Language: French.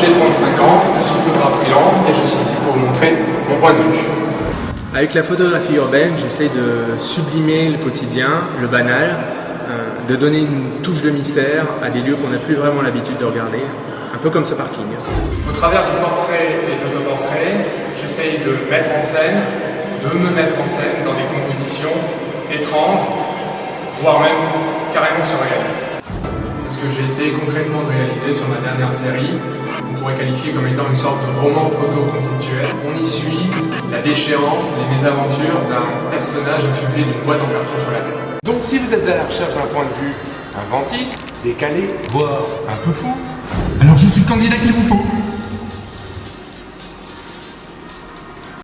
j'ai 35 ans, je suis photographe freelance et je suis ici pour vous montrer mon point de vue. Avec la photographie urbaine, j'essaie de sublimer le quotidien, le banal, euh, de donner une touche de mystère à des lieux qu'on n'a plus vraiment l'habitude de regarder, un peu comme ce parking. Au travers du portrait et de l'autoportrait, j'essaye de mettre en scène, de me mettre en scène dans des compositions étranges, voire même carrément surréalistes. Que j'ai essayé concrètement de réaliser sur ma dernière série, qu'on pourrait qualifier comme étant une sorte de roman photo conceptuel. On y suit la déchéance, les mésaventures d'un personnage affublé d'une boîte en carton sur la tête. Donc si vous êtes à la recherche d'un point de vue inventif, décalé, voire un peu fou, alors je suis le candidat qu'il vous faut.